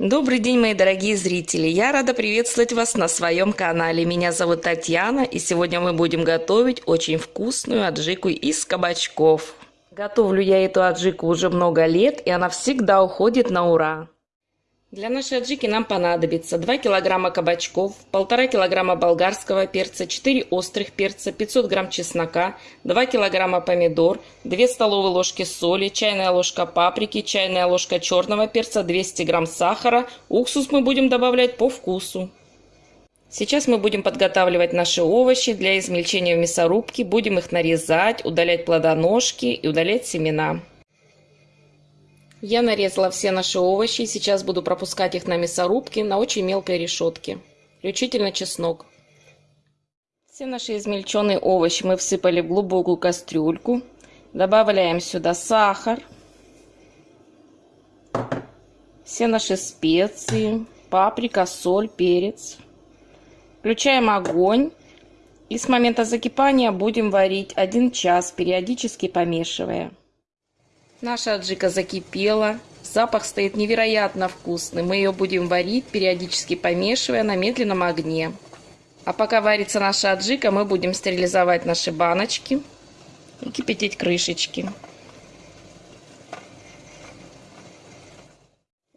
Добрый день, мои дорогие зрители! Я рада приветствовать вас на своем канале. Меня зовут Татьяна, и сегодня мы будем готовить очень вкусную аджику из кабачков. Готовлю я эту аджику уже много лет, и она всегда уходит на ура. Для нашей аджики нам понадобится 2 килограмма кабачков, 1,5 килограмма болгарского перца, 4 острых перца, 500 грамм чеснока, 2 килограмма помидор, 2 столовые ложки соли, чайная ложка паприки, чайная ложка черного перца, 200 грамм сахара. Уксус мы будем добавлять по вкусу. Сейчас мы будем подготавливать наши овощи для измельчения в мясорубке. Будем их нарезать, удалять плодоножки и удалять семена. Я нарезала все наши овощи. Сейчас буду пропускать их на мясорубке на очень мелкой решетке. Включительно чеснок. Все наши измельченные овощи мы всыпали в глубокую кастрюльку. Добавляем сюда сахар. Все наши специи. Паприка, соль, перец. Включаем огонь. И с момента закипания будем варить 1 час, периодически помешивая. Наша аджика закипела. Запах стоит невероятно вкусный. Мы ее будем варить, периодически помешивая на медленном огне. А пока варится наша аджика, мы будем стерилизовать наши баночки и кипятить крышечки.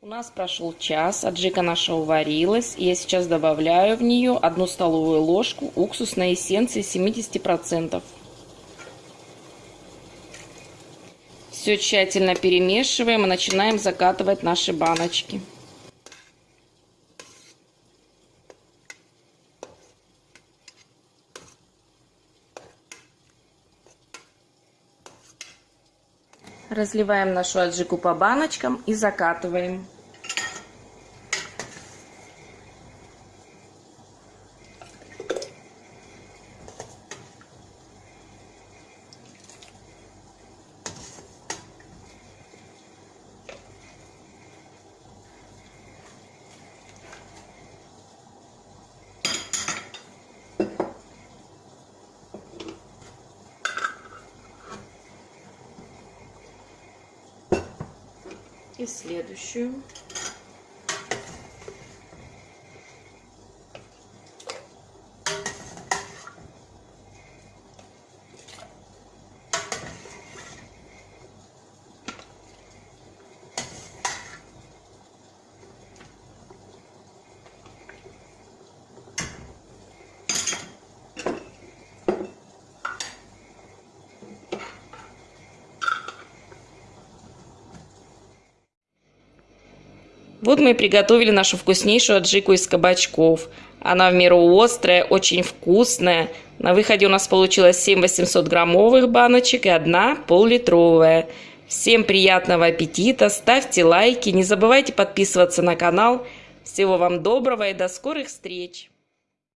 У нас прошел час, аджика наша уварилась, и я сейчас добавляю в нее одну столовую ложку уксусной эссенции 70%. Все тщательно перемешиваем и начинаем закатывать наши баночки. Разливаем нашу аджику по баночкам и закатываем. Следующую. Вот мы и приготовили нашу вкуснейшую аджику из кабачков. Она в меру острая, очень вкусная. На выходе у нас получилось 7 800 граммовых баночек и одна пол-литровая. Всем приятного аппетита, ставьте лайки, не забывайте подписываться на канал. Всего вам доброго и до скорых встреч!